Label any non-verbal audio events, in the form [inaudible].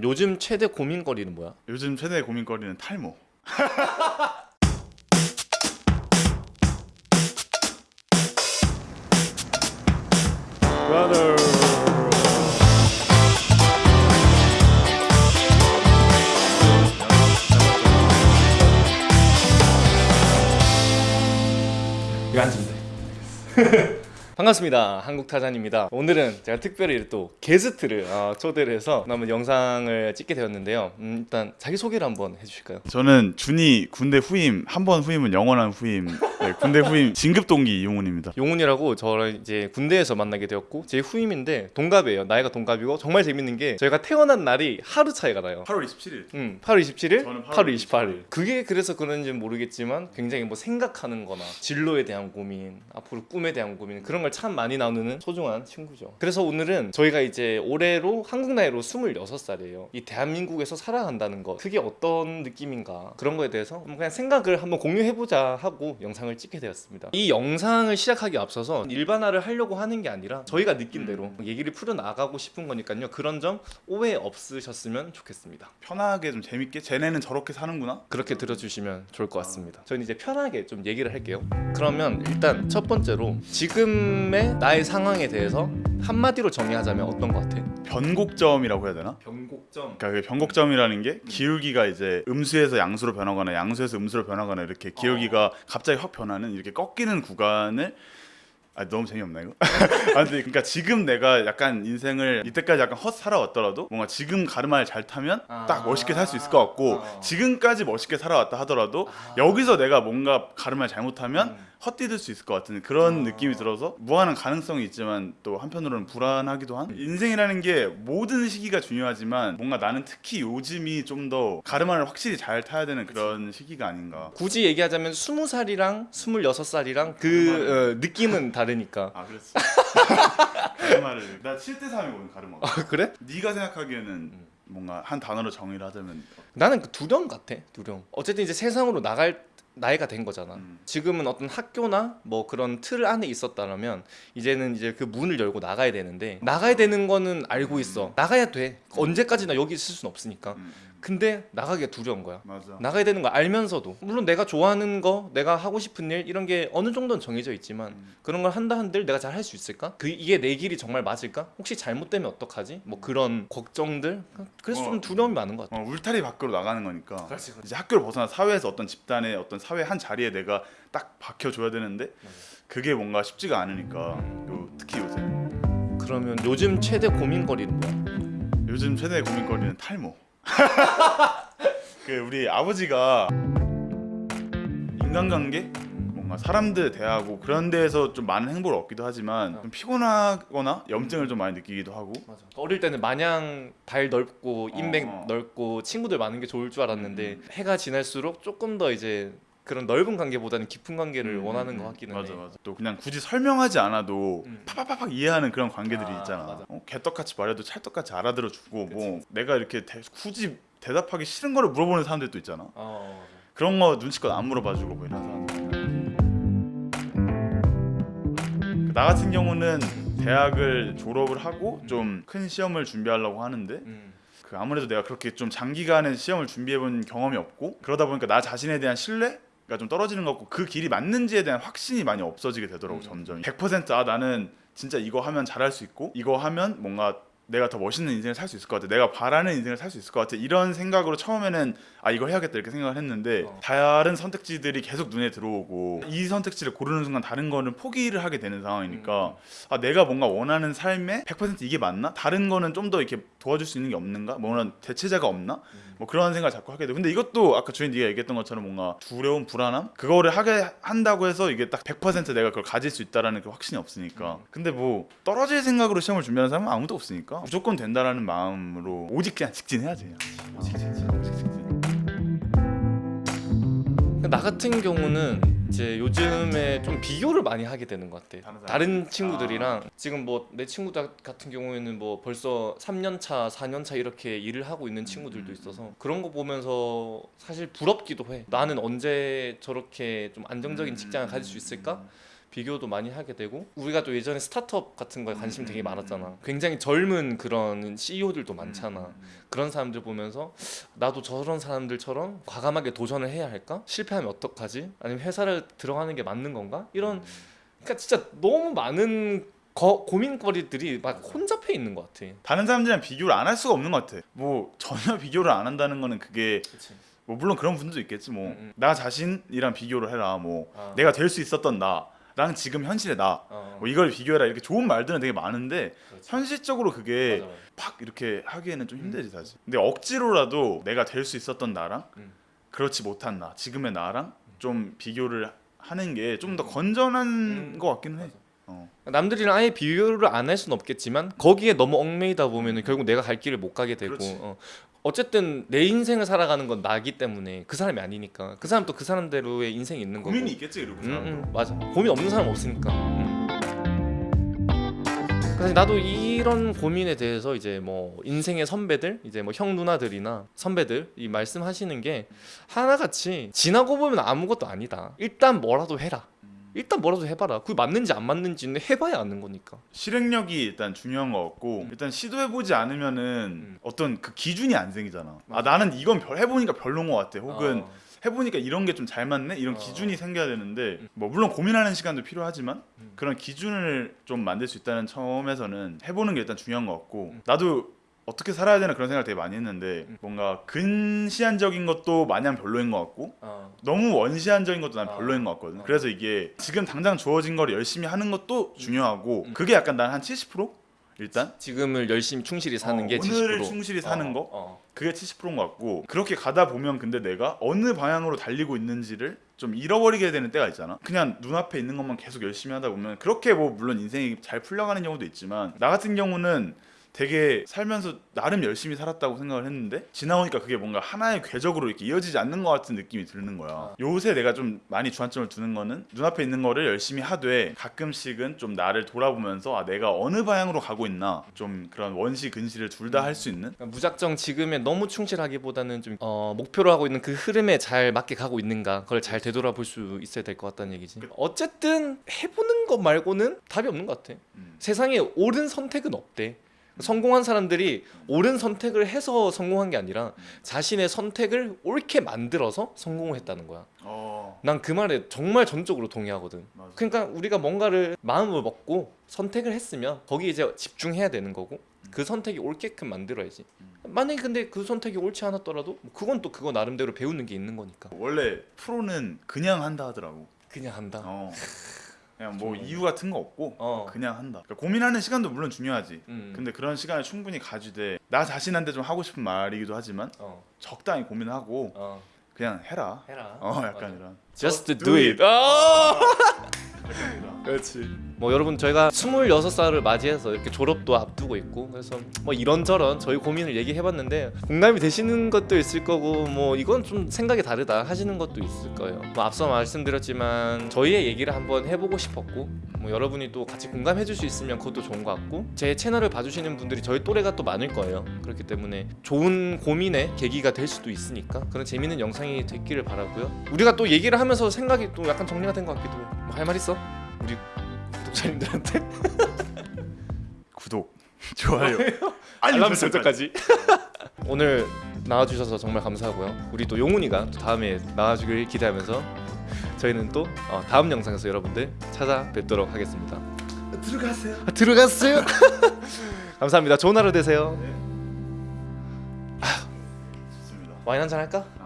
요즘 최대 고민거리는 뭐야? 요즘 최대 고민거리는 탈모. [laughs] 브라더 이거 앉으면 돼 [laughs] 반갑습니다 한국타잔입니다 오늘은 제가 특별히 또 게스트를 어, 초대를 해서 한번 영상을 찍게 되었는데요 음, 일단 자기소개를 한번 해주실까요? 저는 준이 군대 후임 한 번 후임은 영원한 후임. 네, 군대 후임 [laughs] 진급 동기 이용훈입니다. 용훈이라고 저를 이제 군대에서 만나게 되었고 제 후임인데 동갑이에요 나이가 동갑이고 정말 재밌는 게 저희가 태어난 날이 하루 차이가 나요 8월 27일. 음, 8월 27일, 저는 8월 8월 28일. 그게 그래서 그런지는 모르겠지만 굉장히 뭐 생각하는 거나 진로에 대한 고민, 앞으로 꿈에 대한 고민 그런 걸참 많이 나누는 소중한 친구죠. 그래서 오늘은 저희가 이제 올해로 한국 나이로 26살이에요. 이 대한민국에서 살아간다는 것 그게 어떤 느낌인가 그런 거에 대해서 그냥 생각을 한번 공유해보자 하고 영상을 찍게 되었습니다. 이 영상을 시작하기 앞서서 일반화를 하려고 하는 게 아니라 저희가 느낀 대로 얘기를 풀어나가고 싶은 거니까요. 그런 점 오해 없으셨으면 좋겠습니다. 편하게 좀 재밌게 쟤네는 저렇게 사는구나. 그렇게 들어주시면 좋을 것 같습니다. 저는 이제 편하게 좀 얘기를 할게요. 그러면 일단 첫 번째로 지금 의 나의 상황에 대해서 한마디로 정의하자면 어떤 것 같아? 변곡점이라고 해야 되나? 변곡점. 그러니까 그 변곡점이라는 게 기울기가 이제 음수에서 양수로 변하거나 양수에서 음수로 변하거나 이렇게 기울기가 갑자기 확 변하는 이렇게 꺾이는 구간을 아 너무 재미없나 이거? [laughs] 아 근데 그러니까 지금 내가 약간 인생을 이때까지 약간 헛 살아왔더라도 뭔가 지금 가르마를 잘 타면 아. 딱 멋있게 살 수 있을 것 같고 아. 지금까지 멋있게 살아왔다 하더라도 아. 여기서 내가 뭔가 가르마를 잘못하면 음. 헛디딜 수 있을 것 같은 그런 아. 느낌이 들어서 무한한 가능성이 있지만 또 한편으로는 불안하기도 한 인생이라는 게 모든 시기가 중요하지만 뭔가 나는 특히 요즘이 좀 더 가르마를 확실히 잘 타야 되는 그런 시기가 아닌가 굳이 얘기하자면 20살이랑 26살이랑 그 어, 느낌은 다르니까. 아 그렇지 [laughs] 가르마를 나 7대 3이거든 가르마가 아, 그래? 네가 생각하기에는 뭔가 한 단어로 정의를 하자면 나는 그 두령 같아. 두령. 어쨌든 이제 세상으로 나갈 나이가 된 거잖아. 음. 지금은 어떤 학교나 뭐 그런 틀 안에 있었다면 이제는 이제 그 문을 열고 나가야 되는데 나가야 되는 거는 알고 있어. 나가야 돼. 언제까지나 여기 있을 수는 없으니까. 음, 음, 근데 나가기가 두려운 거야. 맞아 나가야 되는 거 알면서도 물론 내가 좋아하는 거, 내가 하고 싶은 일 이런 게 어느 정도는 정해져 있지만 음. 그런 걸 한다 한들 내가 잘 할 수 있을까? 그 이게 내 길이 정말 맞을까? 혹시 잘못되면 어떡하지? 뭐 그런 걱정들. 그래서 어. 좀 두려움이 많은 것 같아. 어, 울타리 밖으로 나가는 거니까 그렇지, 그렇지. 이제 학교를 벗어나 사회에서 어떤 집단의 어떤 사회 한 자리에 내가 딱 박혀줘야 되는데 그게 뭔가 쉽지가 않으니까 요, 특히 요새 그러면 요즘 최대 고민거리는 뭐야? 요즘 최대 고민거리는 탈모. [laughs] 그 우리 아버지가 인간관계 뭔가 사람들 대하고 그런 데에서 좀 많은 행보를 얻기도 하지만 좀 피곤하거나 염증을 좀 많이 느끼기도 하고 맞아. 어릴 때는 마냥 발 넓고 인맥 어. 넓고 친구들 많은 게 좋을 줄 알았는데 해가 지날수록 조금 더 이제 그런 넓은 관계보다는 깊은 관계를 음, 원하는 음, 것 같기는 맞아 해. 맞아 또 그냥 굳이 설명하지 않아도 음. 팍팍팍팍 이해하는 그런 관계들이 아, 있잖아 맞아. 어, 개떡같이 말해도 찰떡같이 알아들어 주고 뭐 내가 이렇게 대- 굳이 대답하기 싫은 거를 물어보는 사람들도 있잖아 어, 그런 거 눈치껏 안 물어봐 주고 뭐 이런 사람들. 나 같은 경우는 대학을 졸업을 하고 좀큰 시험을 준비하려고 하는데 음. 그 아무래도 내가 그렇게 좀 장기간의 시험을 준비해본 경험이 없고 그러다 보니까 나 자신에 대한 신뢰가 좀 떨어지는 것 같고 그 길이 맞는지에 대한 확신이 많이 없어지게 되더라고 음. 점점 100%아 나는 진짜 이거 하면 잘할 수 있고 이거 하면 뭔가 내가 더 멋있는 인생을 살 수 있을 것 같아 내가 바라는 인생을 살 수 있을 것 같아 이런 생각으로 처음에는 아 이거 해야겠다 이렇게 생각을 했는데 어. 다른 선택지들이 계속 눈에 들어오고 이 선택지를 고르는 순간 다른 거는 포기를 하게 되는 음. 상황이니까 아 내가 뭔가 원하는 삶에 100% 이게 맞나? 다른 거는 좀 더 이렇게 도와줄 수 있는 게 없는가? 뭔가 대체자가 없나? 음. 뭐 그런 생각을 자꾸 하게 돼. 근데 이것도 아까 주인 네가 얘기했던 것처럼 뭔가 두려움, 불안함 그거를 하게 한다고 해서 이게 딱 100% 내가 그걸 가질 수 있다라는 그 확신이 없으니까. 음. 근데 뭐 떨어질 생각으로 시험을 준비하는 사람은 아무도 없으니까 무조건 된다라는 마음으로 오직 그냥 직진해야지. 그냥. 오직 직진, 오직 직진. 나 같은 경우는 이제 요즘에 좀 비교를 많이 하게 되는 것 같아. 다른? 다른 친구들이랑 지금 뭐 내 친구들 같은 경우에는 뭐 벌써 3년 차, 4년 차 이렇게 일을 하고 있는 친구들도 음. 있어서 그런 거 보면서 사실 부럽기도 해. 나는 언제 저렇게 좀 안정적인 직장을 가질 수 있을까? 비교도 많이 하게 되고 우리가 또 예전에 스타트업 같은 거에 관심 되게 음, 많았잖아. 굉장히 젊은 그런 CEO들도 많잖아. 음, 음. 그런 사람들 보면서 나도 저런 사람들처럼 과감하게 도전을 해야 할까? 실패하면 어떡하지? 아니면 회사를 들어가는 게 맞는 건가? 이런 그러니까 진짜 너무 많은 거, 고민거리들이 막 혼잡해 있는 것 같아. 다른 사람들이랑 비교를 안 할 수가 없는 것 같아. 뭐 전혀 비교를 안 한다는 거는 그게 그치. 뭐 물론 그런 분들도 있겠지 뭐 음, 나 자신이랑 비교를 해라 뭐 아. 내가 될 수 있었던 나 랑 지금 현실의 나 어, 뭐 이걸 비교해라 이렇게 좋은 말들은 되게 많은데 그렇지. 현실적으로 그게 맞아, 맞아. 팍 이렇게 하기에는 좀 음. 힘들지 사실. 근데 억지로라도 내가 될 수 있었던 나랑 음. 그렇지 못한 나 지금의 나랑 좀 비교를 하는 게 좀 더 건전한 음. 것 같기는 해. 맞아. 어. 남들이랑 아예 비교를 안 할 수는 없겠지만 거기에 너무 얽매이다 보면은 결국 내가 갈 길을 못 가게 되고. 어. 어쨌든 내 인생을 살아가는 건 나기 때문에 그 사람이 아니니까 그 사람 또 그 사람대로의 인생이 있는 거고 고민이 있겠지 그리고 그 음. 음, 맞아 고민 없는 사람 없으니까 음. 그래서 나도 이런 고민에 대해서 이제 뭐 인생의 선배들 이제 뭐 형 누나들이나 선배들 이 말씀하시는 게 하나같이 지나고 보면 아무것도 아니다 일단 뭐라도 해라 일단 뭐라도 해봐라 그게 맞는지 안 맞는지는 해봐야 아는 거니까 실행력이 일단 중요한 것 같고 음. 일단 시도해 보지 않으면은 음. 어떤 그 기준이 안 생기잖아. 아 맞아. 나는 이건 별 해보니까 별론 것 같아. 혹은 어. 해보니까 이런 게 좀 잘 맞네 이런 어. 기준이 생겨야 되는데 음. 뭐 물론 고민하는 시간도 필요하지만 음. 그런 기준을 좀 만들 수 있다는 처음에서는 해보는 게 일단 중요한 것 같고 음. 나도 어떻게 살아야 되나 그런 생각을 되게 많이 했는데 음. 뭔가 근시안적인 것도 마냥 별로인 것 같고 어. 너무 원시한적인 것도 난 어. 별로인 것 같거든. 어. 그래서 이게 지금 당장 주어진 거를 열심히 하는 것도 중요하고 음. 그게 약간 난 한 70% 일단 지금을 열심히 충실히 사는 어, 게70% 오늘을 충실히 사는 어, 거? 어. 그게 70%인 것 같고 그렇게 가다 보면 근데 내가 어느 방향으로 달리고 있는지를 좀 잃어버리게 되는 때가 있잖아. 그냥 눈앞에 있는 것만 계속 열심히 하다 보면 그렇게 뭐 물론 인생이 잘 풀려가는 경우도 있지만 나 같은 경우는 되게 살면서 나름 열심히 살았다고 생각을 했는데 지나오니까 그게 뭔가 하나의 궤적으로 이렇게 이어지지 않는 것 같은 느낌이 드는 거야. 아. 요새 내가 좀 많이 주안점을 두는 거는 눈앞에 있는 거를 열심히 하되 가끔씩은 좀 나를 돌아보면서 아 내가 어느 방향으로 가고 있나 좀 그런 원시 근시를 둘 다 할 수 있는 그러니까 무작정 지금에 너무 충실하기보다는 좀 어, 목표로 하고 있는 그 흐름에 잘 맞게 가고 있는가 그걸 잘 되돌아볼 수 있어야 될 것 같다는 얘기지. 어쨌든 해보는 것 말고는 답이 없는 것 같아. 음. 세상에 옳은 선택은 없대. 성공한 사람들이 옳은 선택을 해서 성공한 게 아니라 자신의 선택을 옳게 만들어서 성공을 했다는 거야. 어 난그 말에 정말 전적으로 동의하거든. 맞아. 그러니까 우리가 뭔가를 마음을 먹고 선택을 했으면 거기에 이제 집중해야 되는 거고 그 선택이 옳게끔 만들어야지. 만약에 근데 그 선택이 옳지 않았더라도 뭐 그건 또 그거 나름대로 배우는 게 있는 거니까. 원래 프로는 그냥 한다 하더라고. 그냥 한다. 어. 그냥 뭐 정말. 이유 같은 거 없고 어. 그냥 한다. 그러니까 고민하는 시간도 물론 중요하지. 음. 근데 그런 시간을 충분히 가지되 나 자신한테 좀 하고 싶은 말이기도 하지만 어. 적당히 고민하고 어. 그냥 해라. 해라. 어 약간 맞아. 이런. Just do do it. [laughs] 그렇지. 뭐 여러분 저희가 26살을 맞이해서 이렇게 졸업도 앞두고 있고 그래서 뭐 이런저런 저희 고민을 얘기해봤는데 공감이 되시는 것도 있을 거고 뭐 이건 좀 생각이 다르다 하시는 것도 있을 거예요. 뭐 앞서 말씀드렸지만 저희의 얘기를 한번 해보고 싶었고 뭐 여러분이 또 같이 공감해 줄 수 있으면 그것도 좋은 것 같고 제 채널을 봐주시는 분들이 저희 또래가 또 많을 거예요. 그렇기 때문에 좋은 고민의 계기가 될 수도 있으니까 그런 재밌는 영상이 됐기를 바라고요. 우리가 또 얘기를 하면서 생각이 또 약간 정리가 된 것 같기도 해. 뭐 할 말 있어? 우리 구독자님들한테? [laughs] 구독, 좋아요, 알람 설정까지. 오늘 나와주셔서 정말 감사하고요. 우리 또 용훈이가 또 다음에 나와주길 기대하면서 저희는 또 어, 다음 영상에서 여러분들 찾아뵙도록 하겠습니다. 들어가세요. 아, 들어갔어요? [laughs] 감사합니다. 좋은 하루 되세요. 좋습니다. 와인 한잔 할까? 아.